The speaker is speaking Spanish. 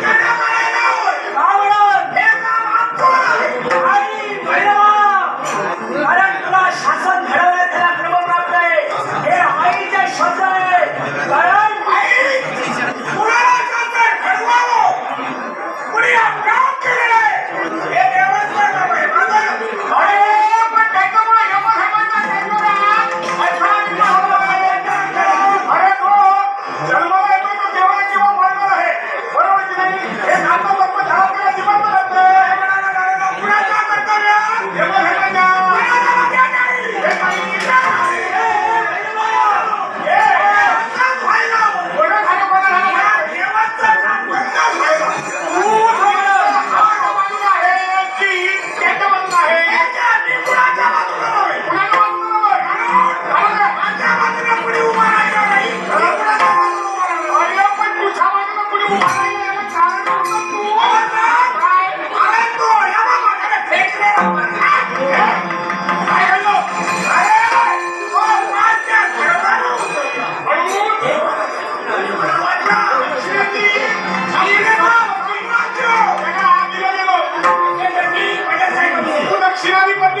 ¡Caramba!